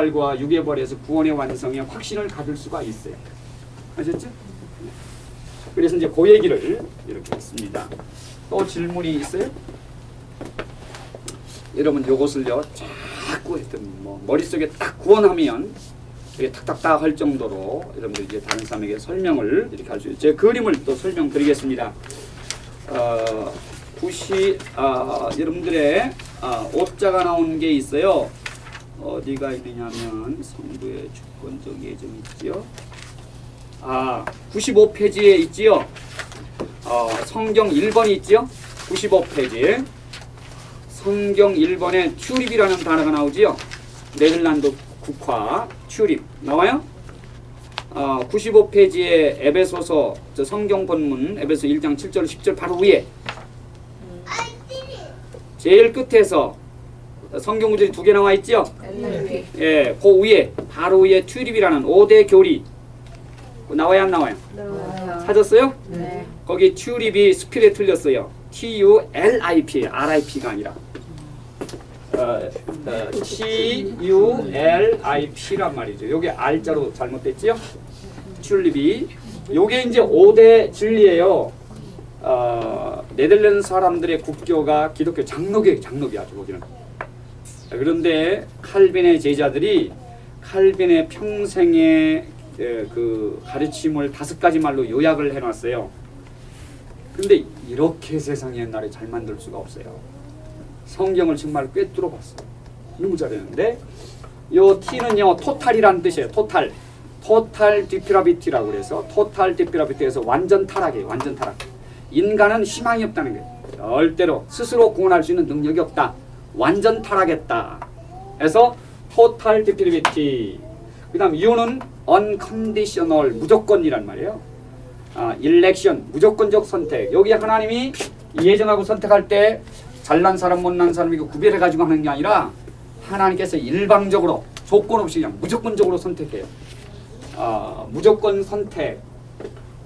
부활과 육의 벌에서 구원의 완성에 확신을 가질 수가 있어요. 아셨죠? 그래서 이제 그 얘기를 이렇게 했습니다. 또 질문이 있어요? 여러분 요것을요 자꾸 하여튼 뭐 머릿속에 딱 구원하면 이게 탁탁탁 할 정도로 여러분들 이제 다른 사람에게 설명을 이렇게 할 수 있어요. 제 그림을 또 설명드리겠습니다. 어, 굿이 아, 여러분들의 아, 오자가 나온 게 있어요. 어디가 있느냐면 성부의 주권적 예정 있지요. 아, 95페이지에 있지요. 어, 성경 1번이 있지요. 95페이지. 성경 1번에 튜립이라는 단어가 나오지요. 네덜란드 국화 튜립 나와요? 어, 95페이지에 에베소서 저 성경 본문 에베소 1장 7절 10절 바로 위에 제일 끝에서 성경 구절이 두 개 나와 있죠? NIV. 예, 그 위에 바로 위에 튜립이라는 5대 교리 나와요 안 나와요? 나와요. 찾았어요? 네. 거기 튜립이 스필에 틀렸어요. T U L I P R I P가 아니라 어, 어, T U L I P란 말이죠. 요게 R자로 잘못됐지요? 튤립이 요게 이제 5대 진리예요. 어, 네덜란드 사람들의 국교가 기독교 장로교 장로교야 거기는. 그런데 칼빈의 제자들이 칼빈의 평생의 에, 그 가르침을 다섯 가지 말로 요약을 해놨어요. 근데 이렇게 세상 옛날에 잘 만들 수가 없어요. 성경을 정말 꿰뚫어 봤어요. 너무 잘했는데 요 T는요 total이라는 뜻이에요. total. Total depravity라고 그래서 total depravity에서 완전 타락이에요. 완전 타락. 인간은 희망이 없다는 거예요. 절대로 스스로 구원할 수 있는 능력이 없다. 완전 타락했다. 그래서 토탈 디피라비티. 그다음 U는 unconditional 무조건이란 말이에요. 아, 일렉션 무조건적 선택. 여기 하나님이 예정하고 선택할 때 잘난 사람 못난 사람 이거 구별해 가지고 하는 게 아니라 하나님께서 일방적으로 조건 없이 그냥 무조건적으로 선택해요. 아, 무조건 선택.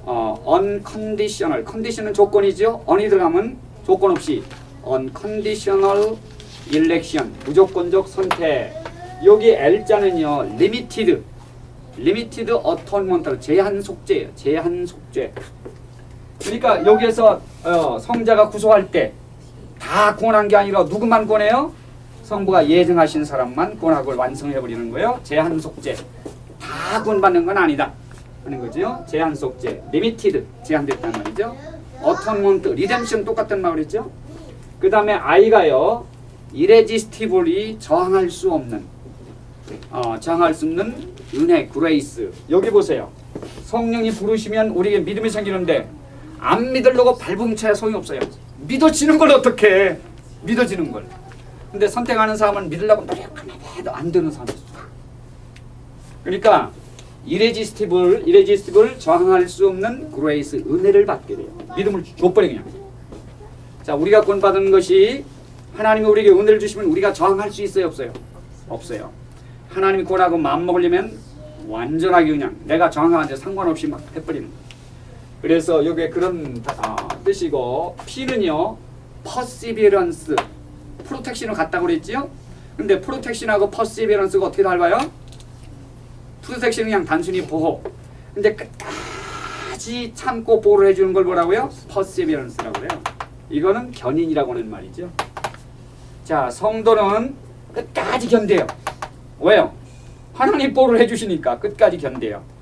어, unconditional. 컨디션은 조건이죠. on이 들어가면 조건 없이 unconditional election. 무조건적 선택. 여기 L자는요. limited. limited atonement. 제한 속죄예요. 제한 속죄. 그러니까 여기에서 어, 성자가 구속할 때 다 구원한 게 아니라 누구만 구원해요? 성부가 예정하신 사람만 구원하고 완성해 버리는 거예요. 제한 속죄. 다 구원받는 건 아니다. 하는 거죠. 제한 속죄. Limited 제한됐단 말이죠. Atonement redemption 똑같은 말이죠. 그 다음에 I가요. Irresistible이 저항할 수 없는 어, 저항할 수 없는 은혜, grace. 여기 보세요. 성령이 부르시면 우리에게 믿음이 생기는데 안 믿으려고 발버둥쳐야 소용이 없어요. 믿어지는 걸 어떻게 믿어지는 걸. 근데 선택하는 사람은 믿으려고 노력하면 해도 안 되는 사람이 있어. 그러니까 irresistible, irresistible 저항할 수 없는 grace 은혜를 받게 돼요. 믿음을 줘버려 그냥. 자, 우리가 구원받은 것이 하나님이 우리에게 은혜를 주시면 우리가 저항할 수 있어요, 없어요? 없어요. 하나님이 구원하고 마음 먹으려면 완전하게 그냥 내가 저항하는데 상관없이 막 해버리는 거예요. 그래서 여기에 그런 아, 뜻이고 P는요 perseverance 프로텍션을 갖다고 그랬지요 근데 프로텍션하고 perseverance가 어떻게 닮아요? 프로텍션은 그냥 단순히 보호 근데 끝까지 참고 보호를 해주는 걸 뭐라고요? perseverance라고 그래요 이거는 견인이라고 하는 말이죠 자 성도는 끝까지 견뎌요 왜요? 하나님 보호를 해주시니까 끝까지 견뎌요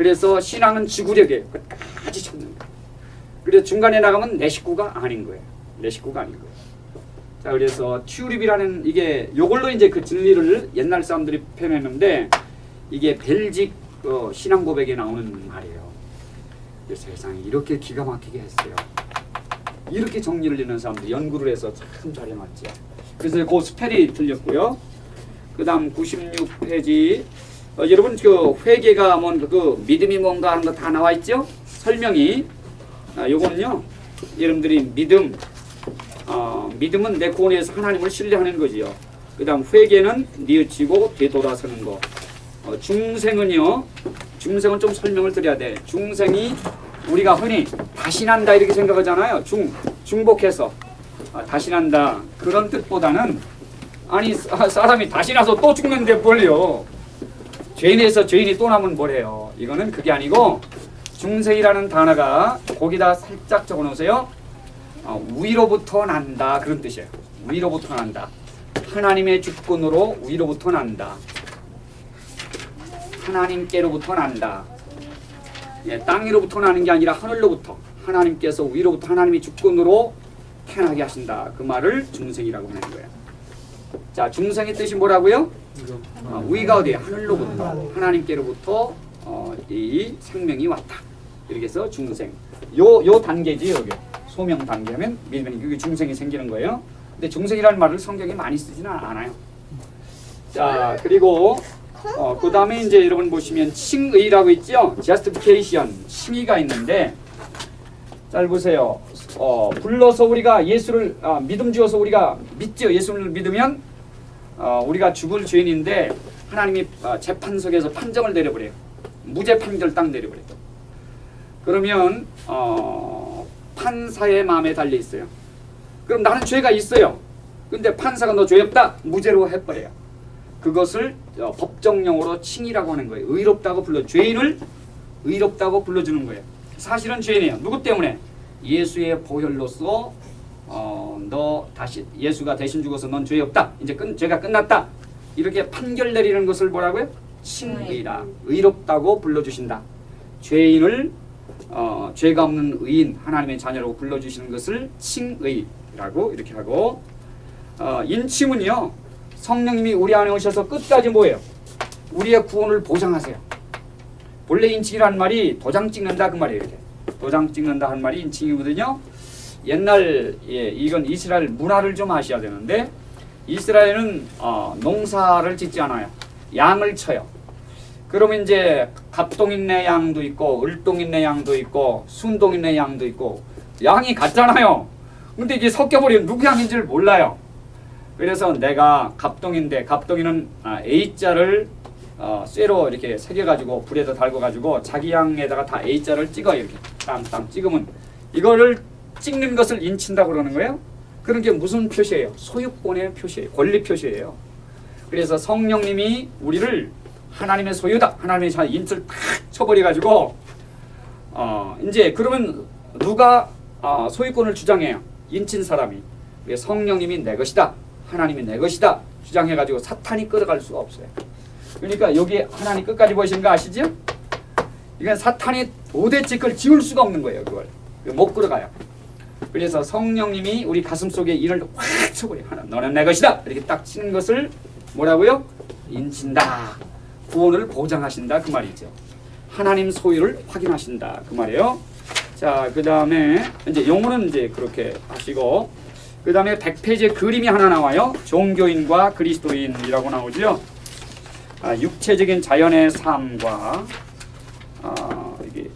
그래서 신앙은 지구력이에요. 끝까지 참는 거예요. 그래서 중간에 나가면 내 식구가 아닌 거예요. 내 식구가 아닌 거예요. 자, 그래서 튜립이라는 이게 요걸로 이제 그 진리를 옛날 사람들이 표현했는데 이게 벨직 어, 신앙 고백에 나오는 말이에요. 세상에 이렇게 기가 막히게 했어요. 이렇게 정리를 내는 사람들 연구를 해서 참 잘해놨지. 그래서 그 스펠이 틀렸고요. 그 다음 96페이지 어, 여러분 그 회개가 뭔그 믿음이 뭔가 하는 거 다 나와 있죠? 설명이 아, 요거는요 여러분들이 믿음 어, 믿음은 내 구원에서 하나님을 신뢰하는 거지요. 그 다음 회개는 뉘우치고 되돌아서는 거. 어, 중생은요 중생은 좀 설명을 드려야 돼. 중생이 우리가 흔히 다시 난다 이렇게 생각하잖아요. 중 중복해서 아, 다시 난다 그런 뜻보다는 아니 사- 사람이 다시 나서 또 죽는데 뭘요? 죄인에서 죄인이 또 나면 뭐래요? 이거는 그게 아니고 중생이라는 단어가 거기다 살짝 적어놓으세요. 어, 위로부터 난다 그런 뜻이에요. 위로부터 난다. 하나님의 주권으로 위로부터 난다. 하나님께로부터 난다. 예, 땅 위로부터 나는 게 아니라 하늘로부터 하나님께서 위로부터 하나님의 주권으로 태어나게 하신다. 그 말을 중생이라고 하는 거예요. 자, 중생의 뜻이 뭐라고요? 어, 위가 어디에 하늘로부터 하나님께로부터 어, 이 생명이 왔다. 이렇게 해서 중생. 요 요 단계지 여기 소명 단계하면 믿으면 그게 중생이 생기는 거예요. 근데 중생이라는 말을 성경에 많이 쓰지는 않아요. 자 그리고 어, 그 다음에 이제 여러분 보시면 칭의라고 있죠. justification 칭의가 있는데 잘 보세요. 어, 불러서 우리가 예수를 아, 믿음 주어서 우리가 믿죠. 예수를 믿으면 어, 우리가 죽을 죄인인데 하나님이 어, 재판석에서 판정을 내려버려요. 무죄 판결 딱 내려버려요. 그러면 어, 판사의 마음에 달려 있어요. 그럼 나는 죄가 있어요. 근데 판사가 너 죄 없다 무죄로 해버려요. 그것을 어, 법정용어로 칭이라고 하는 거예요. 의롭다고 불러 죄인을 의롭다고 불러주는 거예요. 사실은 죄인이에요. 누구 때문에? 예수의 보혈로서 어, 너 다시 예수가 대신 죽어서 넌 죄 없다. 이제 끝, 죄가 끝났다. 이렇게 판결 내리는 것을 뭐라고요? 칭의라. 의롭다고 불러주신다. 죄인을 어, 죄가 없는 의인 하나님의 자녀로 불러주시는 것을 칭의라고 이렇게 하고 어, 인침은요 성령님이 우리 안에 오셔서 끝까지 뭐예요? 우리의 구원을 보장하세요. 본래 인칭이라는 말이 도장 찍는다 그 말이에요. 이렇게. 도장 찍는다 한 말이 인칭이거든요. 옛날 예, 이건 이스라엘 문화를 좀 아셔야 되는데 이스라엘은 어, 농사를 짓지 않아요. 양을 쳐요. 그러면 이제 갑동인네 양도 있고 을동인네 양도 있고 순동인네 양도 있고 양이 같잖아요. 근데 이게 섞여버리면 누구 양인지를 몰라요. 그래서 내가 갑동인데 갑동이는 아, A자를 어, 쇠로 이렇게 새겨가지고 불에다 달궈가지고 자기 양에다가 다 A자를 찍어요 이렇게 땅땅 찍으면 이거를 찍는 것을 인친다 그러는 거예요. 그런 게 무슨 표시예요? 소유권의 표시예요. 권리 표시예요. 그래서 성령님이 우리를 하나님의 소유다. 하나님의 자 인을 탁 쳐버려가지고 어 이제 그러면 누가 어, 소유권을 주장해요? 인친 사람이. 성령님이 내 것이다. 하나님이 내 것이다. 주장해가지고 사탄이 끌어갈 수가 없어요. 그러니까 여기 하나님 끝까지 보시는 거 아시죠? 이건 사탄이 도대체 그걸 지울 수가 없는 거예요. 그걸 못 끌어가요. 그래서 성령님이 우리 가슴 속에 이를 확 쳐버려. 하나, 너는 내 것이다. 이렇게 딱 치는 것을 뭐라고요? 인친다. 구원을 보장하신다 그 말이죠. 하나님 소유를 확인하신다 그 말이에요. 자, 그 다음에 이제 용어는 이제 그렇게 하시고 그 다음에 100페이지에 그림이 하나 나와요. 종교인과 그리스도인이라고 나오죠. 아, 육체적인 자연의 삶과 아, 이게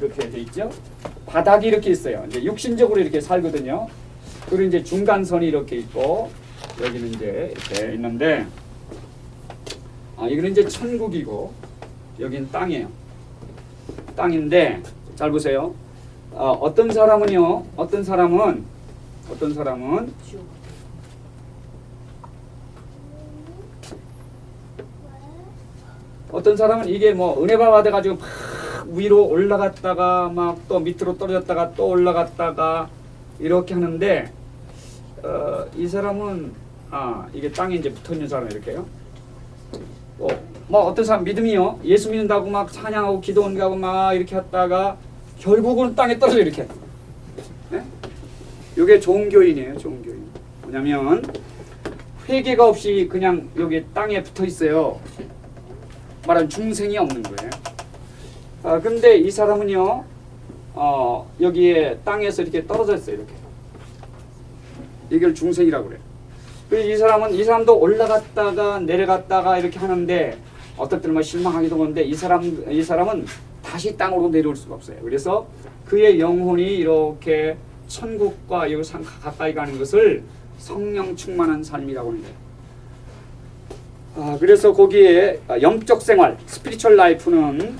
이렇게 돼 있죠. 바닥이 이렇게 있어요. 이제 육신적으로 이렇게 살거든요. 그리고 이제 중간선이 이렇게 있고 여기는 이제 이렇게 있는데 아, 이거는 이제 천국이고 여긴 땅이에요. 땅인데 잘 보세요. 어, 어떤 사람은요. 어떤 사람은 어떤 사람은 어떤 사람은 이게 뭐 은혜가 받아가지고 막 위로 올라갔다가 막 또 밑으로 떨어졌다가 또 올라갔다가 이렇게 하는데 어, 이 사람은 아 이게 땅에 이제 붙어 있는 사람 이렇게요. 어, 뭐 어떤 사람 믿음이요 예수 믿는다고 막 찬양하고 기도원가고 막 이렇게 했다가 결국은 땅에 떨어져 이렇게. 네? 이게 종교인이에요, 종교인. 뭐냐면 회개가 없이 그냥 여기 땅에 붙어 있어요. 말하면 중생이 없는 거예요. 아, 근데 이 사람은요, 어, 여기에 땅에서 이렇게 떨어져 있어요, 이렇게. 이걸 중생이라고 그래요. 이 사람은, 이 사람도 올라갔다가 내려갔다가 이렇게 하는데, 어떨 때는 뭐 실망하기도 하는데, 이 사람, 이 사람은 다시 땅으로 내려올 수가 없어요. 그래서 그의 영혼이 이렇게 천국과 여기 상 가까이 가는 것을 성령 충만한 삶이라고 하는 거예요. 아, 그래서 거기에 아, 영적 생활, spiritual life는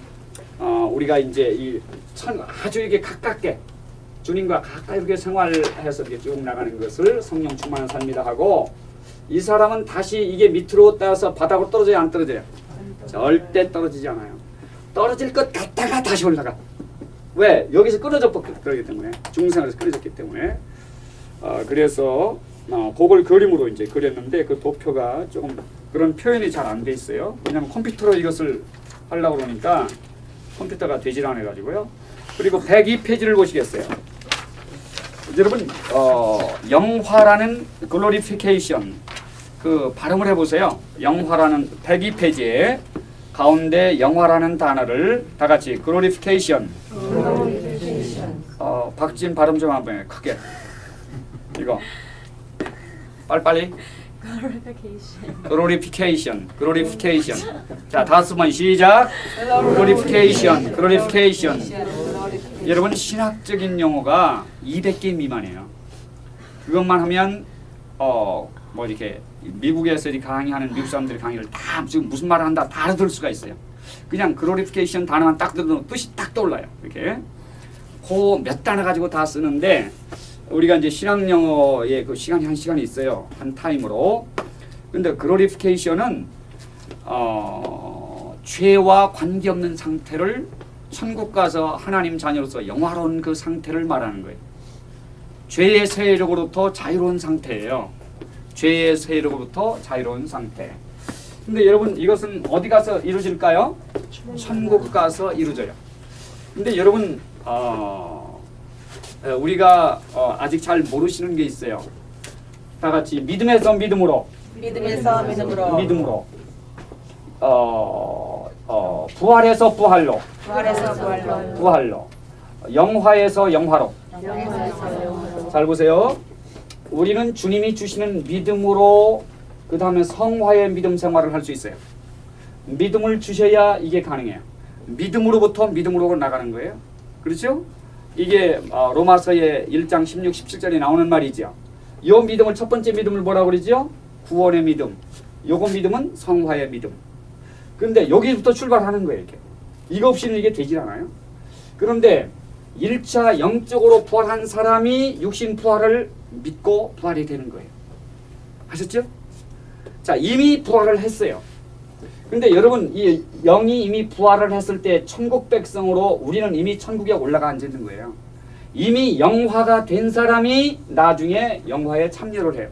어, 우리가 이제 이 천, 아주 이게 가깝게 주님과 가까이 이렇게 생활해서 이렇게 쭉 나가는 것을 성령 충만한 삶이다 하고 이 사람은 다시 이게 밑으로 따서 바닥으로 떨어져요 안 떨어져요? 절대 떨어지지 않아요. 떨어질 것 같다가 다시 올라가. 왜? 여기서 끊어져 버렸기 때문에 중생에서 끊어졌기 때문에 어, 그래서 어, 그걸 그림으로 이제 그렸는데 그 도표가 조금 그런 표현이 잘 안 돼 있어요. 왜냐하면 컴퓨터로 이것을 하려고 그러니까 컴퓨터가 되질 않아 가지고요. 그리고 102페이지를 보시겠어요. 여러분 어, 영화라는 glorification 그 발음을 해보세요. 영화라는 102페이지에 가운데 영화라는 단어를 다 같이 glorification 어, 박진 발음 좀 한번 해 크게. 이거. 빨리빨리. Glorification glorification 자 다섯 번 시작. Glorification glorification 여러분 신학적인 용어가 200개 미만이에요. 그것만 하면 어 뭐 이렇게 미국에서 강의하는 미국 사람들이 강의를 다 지금 무슨 말을 한다 다 알아들을 수가 있어요 그냥 glorification 단어만 딱 들어도 뜻이 딱 떠올라요 이렇게 그몇 단어 가지고 다 쓰는데 우리가 이제 신학 영어의 그 시간이 한 시간이 있어요. 한 타임으로. 근데 글로리피케이션은 어, 죄와 관계없는 상태를 천국 가서 하나님 자녀로서 영화로운 그 상태를 말하는 거예요. 죄의 세력으로부터 자유로운 상태예요. 죄의 세력으로부터 자유로운 상태. 근데 여러분 이것은 어디 가서 이루어질까요? 천국 가서 이루어져요. 근데 여러분 어, 에, 우리가 어, 아직 잘 모르시는 게 있어요. 다 같이 믿음에서 믿음으로, 믿음에서 믿음으로 믿음으로, 어, 어, 부활에서 부활로, 부활에서 부활로 부활로, 영화에서 영화로. 영화에서 영화로 잘 보세요. 우리는 주님이 주시는 믿음으로 그 다음에 성화의 믿음 생활을 할 수 있어요. 믿음을 주셔야 이게 가능해요. 믿음으로부터 믿음으로 나가는 거예요. 그렇죠? 이게 어, 로마서의 1장 16, 17절에 나오는 말이죠. 이 믿음을 첫 번째 믿음을 뭐라고 그러죠? 구원의 믿음. 요거 믿음은 성화의 믿음. 근데 여기부터 출발하는 거예요. 이렇게. 이거 없이는 이게 되질 않아요. 그런데 1차 영적으로 부활한 사람이 육신 부활을 믿고 부활이 되는 거예요. 아셨죠? 자, 이미 부활을 했어요. 근데 여러분, 이 영이 이미 부활을 했을 때 천국 백성으로 우리는 이미 천국에 올라가 앉아 있는 거예요. 이미 영화가 된 사람이 나중에 영화에 참여를 해요.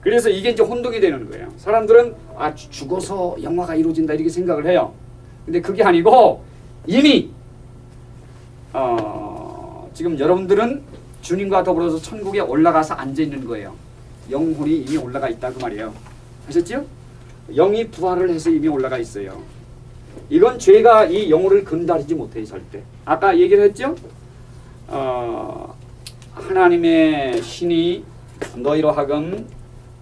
그래서 이게 이제 혼동이 되는 거예요. 사람들은 아 죽- 죽어서 영화가 이루어진다 이렇게 생각을 해요. 근데 그게 아니고 이미 어, 지금 여러분들은 주님과 더불어서 천국에 올라가서 앉아 있는 거예요. 영혼이 이미 올라가 있다 그 말이에요. 아셨죠? 영이 부활을 해서 이미 올라가 있어요. 이건 죄가 이 영혼을 근다리지 못해요 절대. 아까 얘기를 했죠? 어, 하나님의 신이 너희로 하금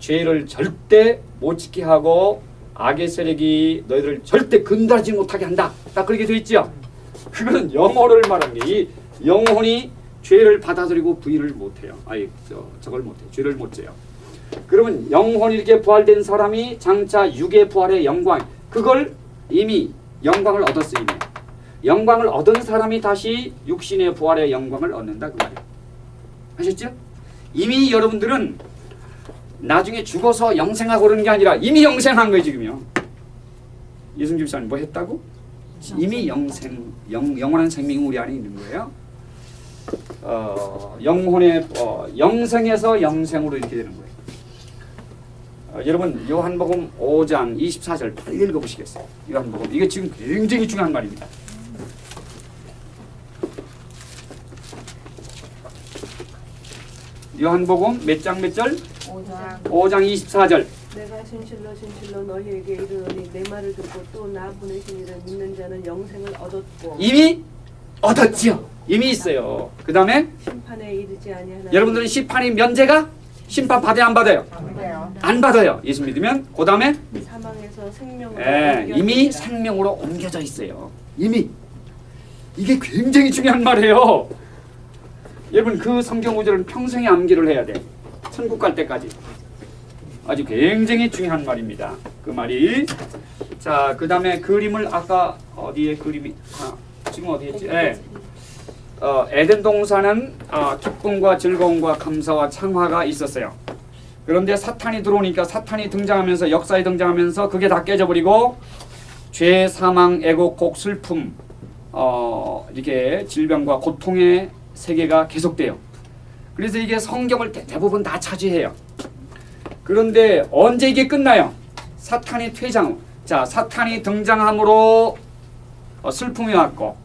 죄를 절대 못 지게 하고 악의 세력이 너희를 절대 근다리지 못하게 한다. 딱 그렇게 돼 있죠? 그거는 영혼을 말하는 게이 영혼이 죄를 받아들이고 부인을 못해요. 아니 저 저걸 못해요. 죄를 못 져요. 그러면 영혼이 이렇게 부활된 사람이 장차 육의 부활의 영광 그걸 이미 영광을 얻었어요. 이미. 영광을 얻은 사람이 다시 육신의 부활의 영광을 얻는다 그 말이에요. 아셨죠? 이미 여러분들은 나중에 죽어서 영생하고 그러는 게 아니라 이미 영생한 거예요 지금요. 이승주 집사님 뭐 했다고? 이미 영생, 영, 영원한 생명이 우리 안에 있는 거예요. 어, 영혼의 어, 영생에서 영생으로 이렇게 되는 거예요. 어, 여러분 요한복음 5장 24절 빨리 읽어보시겠어요? 요한복음 이게 지금 굉장히 중요한 말입니다. 요한복음 몇 장 몇 절? 5장 5장 24절. 내가 진실로 진실로 너희에게 이르노니 내 말을 듣고 또 나 보내신 이를 믿는 자는 영생을 얻었고 이미 얻었지요. 이미 있어요. 그 다음에 심판에 이르지 아니하나 여러분들은 심판이 면제가 심판 받아요 안 받아요? 안 받아요. 예수 믿으면 그 다음에 사망에서 생명으로 예. 이미 생명으로 옮겨져 있어요. 이미 이게 굉장히 중요한 말이에요. 여러분 그 성경 구절은 평생에 암기를 해야 돼. 천국 갈 때까지. 아주 굉장히 중요한 말입니다. 그 말이 자 그 다음에 그림을 아까 어디에 그림이 아, 지금 어디 있지? 예. 어, 에덴 동산은 어, 기쁨과 즐거움과 감사와 창화가 있었어요. 그런데 사탄이 들어오니까 사탄이 등장하면서 역사에 등장하면서 그게 다 깨져버리고 죄, 사망, 애곡, 곡, 슬픔, 어, 이게 질병과 고통의 세계가 계속돼요. 그래서 이게 성경을 대- 대부분 다 차지해요. 그런데 언제 이게 끝나요? 사탄이 퇴장. 자, 사탄이 등장함으로 어, 슬픔이 왔고,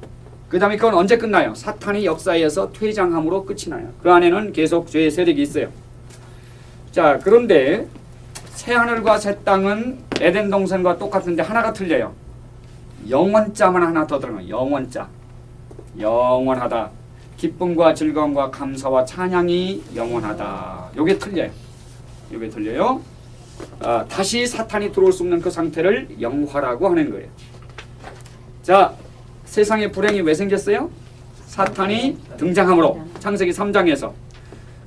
그 다음에 그건 언제 끝나요? 사탄이 역사에서 퇴장함으로 끝이 나요. 그 안에는 계속 죄의 세력이 있어요. 자, 그런데 새 하늘과 새 땅은 에덴 동산과 똑같은데 하나가 틀려요. 영원자만 하나 더 들어가요. 영원자. 영원하다. 기쁨과 즐거움과 감사와 찬양이 영원하다. 요게 틀려요. 요게 틀려요. 아, 다시 사탄이 들어올 수 없는 그 상태를 영화라고 하는 거예요. 자, 세상에 불행이 왜 생겼어요? 사탄이 등장함으로 창세기 3장에서.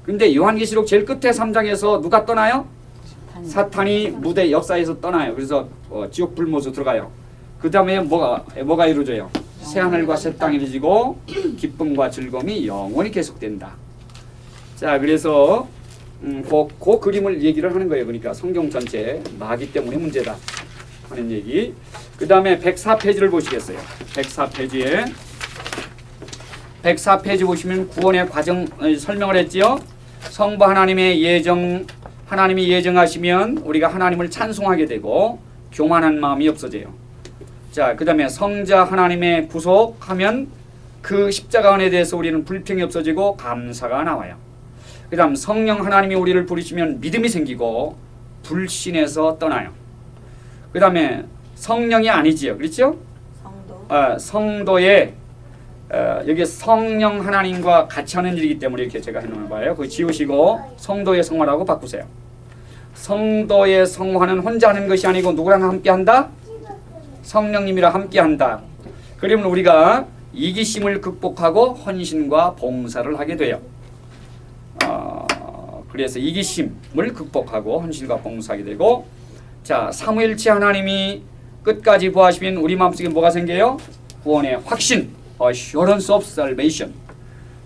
근데 요한계시록 제일 끝에 3장에서 누가 떠나요? 사탄이 무대 역사에서 떠나요. 그래서 어, 지옥 불못으로 들어가요. 그 다음에 뭐가 뭐가 이루어져요? 새 하늘과 새 땅이 이루어지고 기쁨과 즐거움이 영원히 계속된다. 자, 그래서 음, 그, 그 그림을 얘기를 하는 거예요. 그러니까 성경 전체 마귀 때문에 문제다 하는 얘기. 그 다음에 104페이지를 보시겠어요. 104페이지에 104페이지 보시면 구원의 과정 어, 설명을 했지요. 성부 하나님의 예정 하나님이 예정하시면 우리가 하나님을 찬송하게 되고 교만한 마음이 없어져요. 자, 그 다음에 성자 하나님의 구속하면 그 십자가 은에 대해서 우리는 불평이 없어지고 감사가 나와요. 그 다음 성령 하나님이 우리를 부르시면 믿음이 생기고 불신에서 떠나요. 그 다음에 성령이 아니지요, 그렇죠? 성도. 어, 성도의 어, 여기 성령 하나님과 같이 하는 일이기 때문에 이렇게 제가 해놓은 거예요. 그 지우시고 성도의 성화라고 바꾸세요. 성도의 성화는 혼자 하는 것이 아니고 누구랑 함께한다? 성령님이랑 함께한다. 그러면 우리가 이기심을 극복하고 헌신과 봉사를 하게 돼요. 어, 그래서 이기심을 극복하고 헌신과 봉사하게 되고 자 사무엘치 하나님이 끝까지 보하시면 우리 마음속에 뭐가 생겨요? 구원의 확신, assurance of salvation.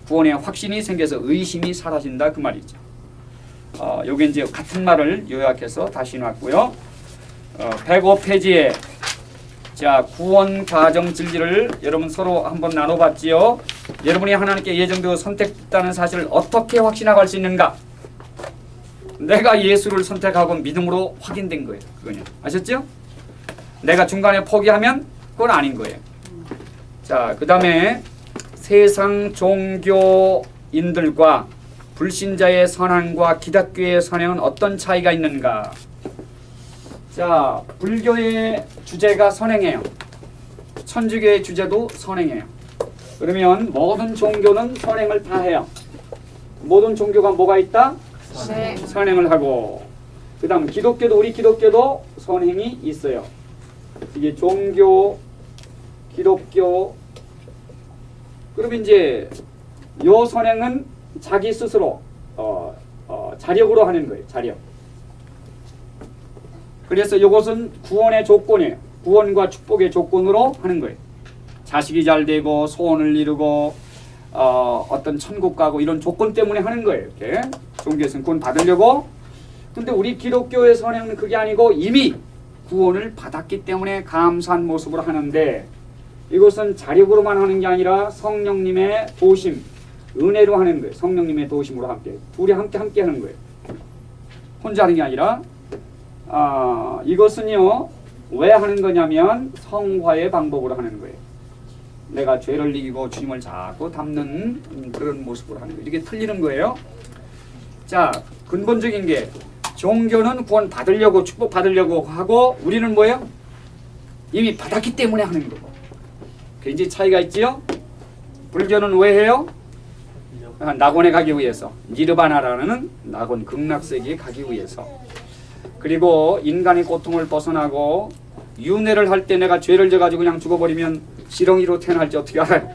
구원의 확신이 생겨서 의심이 사라진다 그 말이죠. 어, 요게 이제 같은 말을 요약해서 다시 놨고요. 어, 105페이지에 자 구원 과정 진리를 여러분 서로 한번 나눠봤지요. 여러분이 하나님께 예정되어 선택했다는 사실을 어떻게 확신하고 수 있는가? 내가 예수를 선택하고 믿음으로 확인된 거예요. 그거냐 아셨죠? 내가 중간에 포기하면 그건 아닌 거예요. 자, 그 다음에 세상 종교인들과 불신자의 선행과 기독교의 선행은 어떤 차이가 있는가? 자, 불교의 주제가 선행이에요. 천주교의 주제도 선행이에요. 그러면 모든 종교는 선행을 다 해요. 모든 종교가 뭐가 있다? 네. 선행을 하고 그 다음 기독교도 우리 기독교도 선행이 있어요. 이게 종교, 기독교 그러면 이제 요 선행은 자기 스스로 어, 어, 자력으로 하는 거예요. 자력. 그래서 이것은 구원의 조건이에요. 구원과 축복의 조건으로 하는 거예요. 자식이 잘 되고 소원을 이루고 어, 어떤 천국 가고 이런 조건 때문에 하는 거예요. 이렇게 종교에서는 구원 받으려고. 근데 우리 기독교의 선행은 그게 아니고 이미 구원을 받았기 때문에 감사한 모습으로 하는데 이것은 자력으로만 하는 게 아니라 성령님의 도심, 은혜로 하는 거예요. 성령님의 도심으로 함께 둘이 함께 함께 하는 거예요. 혼자 하는 게 아니라 아, 이것은요 왜 하는 거냐면 성화의 방법으로 하는 거예요. 내가 죄를 이기고 주님을 자꾸 음, 그런 모습으로 하는 거예요. 이게 틀리는 거예요. 자, 근본적인 게 종교는 구원 받으려고 축복 받으려고 하고 우리는 뭐예요? 이미 받았기 때문에 하는 거고. 굉장히 차이가 있지요? 불교는 왜 해요? 아, 낙원에 가기 위해서 니르바나라는 낙원 극락세계에 가기 위해서 그리고 인간의 고통을 벗어나고 윤회를 할 때 내가 죄를 져가지고 그냥 죽어버리면 지렁이로 태어날지 어떻게 알아요?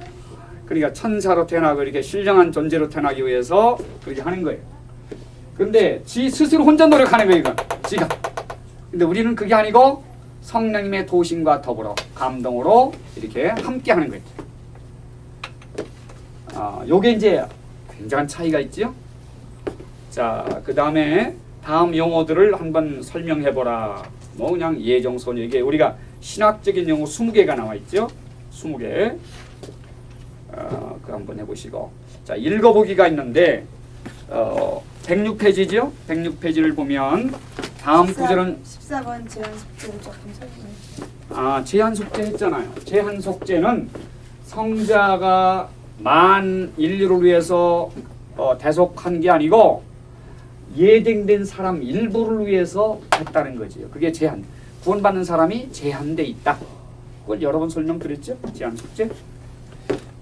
그러니까 천사로 태어나고 이렇게 신령한 존재로 태어나기 위해서 그렇게 하는 거예요. 근데 지 스스로 혼자 노력하는 거예요, 이건. 지가. 근데 우리는 그게 아니고 성령님의 도심과 더불어 감동으로 이렇게 함께 하는 거예요. 아, 요게 이제 굉장한 차이가 있죠. 자, 그 다음에 다음 용어들을 한번 설명해 보라. 뭐 그냥 예정선 이게 우리가 신학적인 용어 20개가 나와 있죠. 20개. 어, 그 한번 해보시고 자 읽어보기가 있는데 어, 106페이지죠. 106페이지를 보면 다음 구절은 14번 제한 숙제를 조금 설명해. 아 제한 속죄 했잖아요. 제한 속죄는 성자가 만 인류를 위해서 어, 대속한 게 아니고 예정된 사람 일부를 위해서 했다는 거지요. 그게 제한. 구원받는 사람이 제한돼 있다. 그걸 여러 번 설명드렸죠. 제한 속죄.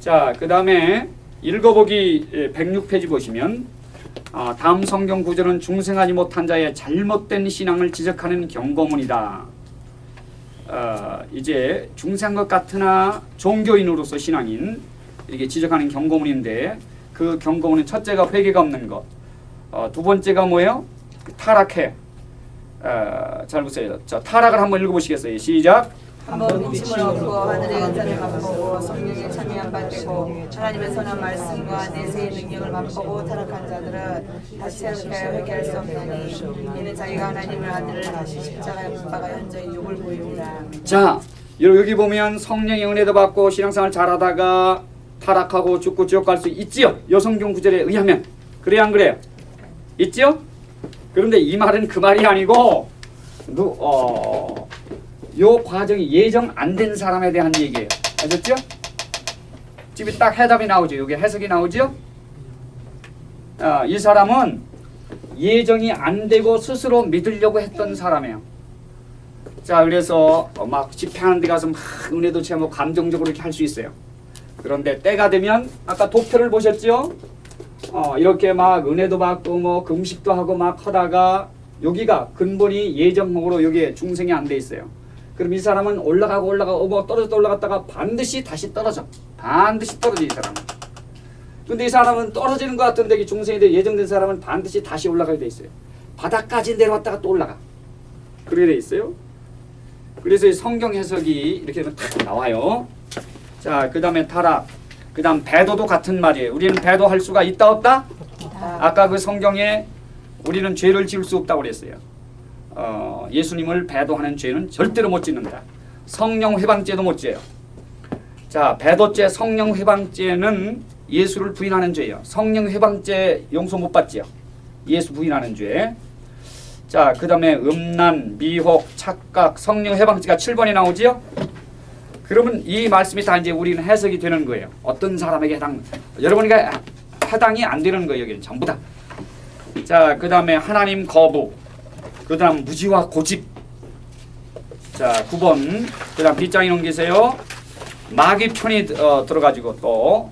자, 그 다음에 읽어보기 106페이지 보시면 아, 다음 성경 구절은 중생하지 못한 자의 잘못된 신앙을 지적하는 경고문이다. 어, 이제 중생한 것 같으나 종교인으로서 신앙인 이게 지적하는 경고문인데 그 경고문은 첫째가 회개가 없는 것, 어, 두 번째가 뭐예요? 타락해. 어, 잘 보세요. 자, 타락을 한번 읽어보시겠어요? 시작. 한번 믿음을 얻고 하늘의 은사를 맛보고 성령의 바 되고 하나님의 선한 말씀과 내세의 능력을 맛보고 타락한 자들은 다시 이렇게 회개할 수 없나니 이는 자기가 하나님의 아들을 다시 십자가에 못 박아 현저히 욕을 보입니다. 자, 여기 보면 성령의 은혜도 받고 신앙생활 잘하다가 타락하고 죽고 지옥 갈 수 있지요. 여성경 구절에 의하면 그래야 안 그래요? 있지요? 그런데 이 말은 그 말이 아니고 누, 어, 요 과정이 예정 안 된 사람에 대한 얘기예요. 아셨죠? 지금 딱 해답이 나오죠. 여기 해석이 나오죠? 아, 이 사람은 예정이 안 되고 스스로 믿으려고 했던 사람이에요. 자 그래서 어, 막 집회하는 데 가서 막 은혜도 체험하고 감정적으로 할 수 있어요. 그런데 때가 되면 아까 도표를 보셨죠? 어, 이렇게 막 은혜도 받고 뭐 금식도 하고 막 하다가 여기가 근본이 예정목으로 여기에 중생이 안 돼 있어요. 그럼 이 사람은 올라가고 올라가고 뭐 떨어졌다 올라갔다가 반드시 다시 떨어져. 반드시 떨어져 이 사람은. 근데 이 사람은 떨어지는 것 같은데 이 중생이 돼 예정된 사람은 반드시 다시 올라가게 돼 있어요. 바닥까지 내려왔다가 또 올라가. 그렇게 돼 있어요. 그래서 이 성경 해석이 이렇게 되면 딱 나와요. 자, 그 다음에 타락. 그 다음 배도도 같은 말이에요. 우리는 배도할 수가 있다 없다? 아까 그 성경에 우리는 죄를 지을 수 없다고 그랬어요. 어, 예수님을 배도하는 죄는 절대로 못 짓는다. 성령 회방죄도 못 지어요. 자, 배도죄, 성령 회방죄는 예수를 부인하는 죄예요. 성령 회방죄 용서 못 받지요. 예수 부인하는 죄. 자, 그 다음에 음란, 미혹, 착각, 성령 해방지가 7번이 나오지요? 그러면 이 말씀이 다 이제 우리는 해석이 되는 거예요. 어떤 사람에게 해당, 여러분에게 해당이 안 되는 거예요. 여기는 전부 다. 자, 그 다음에 하나님 거부, 그 다음 무지와 고집. 자, 9번. 그 다음 빗장이 넘기세요. 마귀 편이 어, 들어가지고 또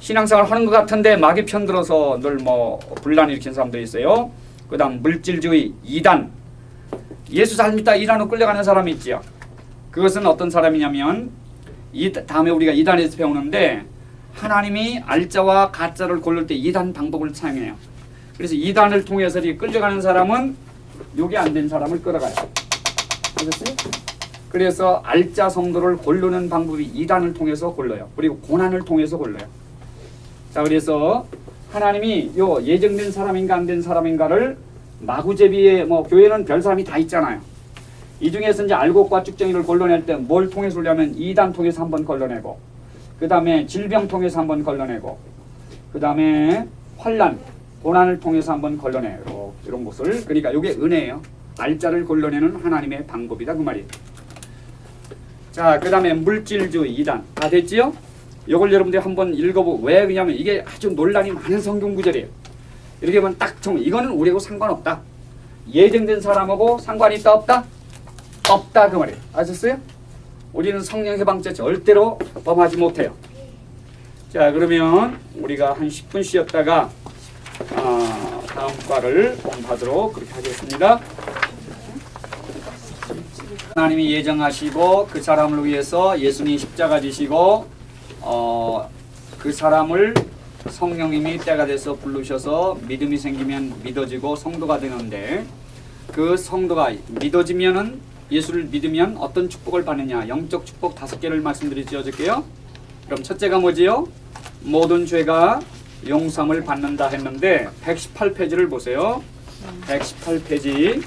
신앙생활 하는 것 같은데 마귀 편 들어서 늘 뭐 분란 일으킨 사람도 있어요. 그 다음 물질주의, 이단. 예수 잘 믿다 이단으로 끌려가는 사람이 있지요. 그것은 어떤 사람이냐면 이 다음에 우리가 이단에서 배우는데 하나님이 알자와 가짜를 고를 때 이단 방법을 사용해요. 그래서 이단을 통해서 이렇게 끌려가는 사람은 요게 안 된 사람을 끌어가요. 아셨어요? 그래서 알자 성도를 고르는 방법이 이단을 통해서 골라요. 그리고 고난을 통해서 골라요. 자, 그래서 하나님이 요 예정된 사람인가 안 된 사람인가를 마구제비에 뭐 교회는 별 사람이 다 있잖아요. 이 중에서 이제 알곡과 쭉정이를 걸러낼 때 뭘 통해서 올려면 이단 통해서 한번 걸러내고 그 다음에 질병 통해서 한번 걸러내고 그 다음에 환란 고난을 통해서 한번 걸러내요. 이런- 것을 그러니까 이게 은혜예요. 알자를 걸러내는 하나님의 방법이다 그 말이에요. 자, 그 다음에 물질주의 이단 다 됐지요? 이걸 여러분들이 한번 읽어보고 왜 그러냐면 이게 아주 논란이 많은 성경 구절이에요. 이렇게 보면 딱 정, 이거는 우리하고 상관없다. 예정된 사람하고 상관이 있다 없다? 없다 그 말이에요. 아셨어요? 우리는 성령 해방죄 절대로 범하지 못해요. 자 그러면 우리가 한 10분 쉬었다가 어, 다음 과를 공부하도록 그렇게 하겠습니다. 하나님이 예정하시고 그 사람을 위해서 예수님이 십자가 지시고 어, 그 사람을 성령님이 때가 돼서 부르셔서 믿음이 생기면 믿어지고 성도가 되는데 그 성도가 믿어지면은 예수를 믿으면 어떤 축복을 받느냐? 영적 축복 다섯 개를 말씀드리지 어저께요. 그럼 첫째가 뭐지요? 모든 죄가 용서함을 받는다 했는데 118페이지를 보세요. 118페이지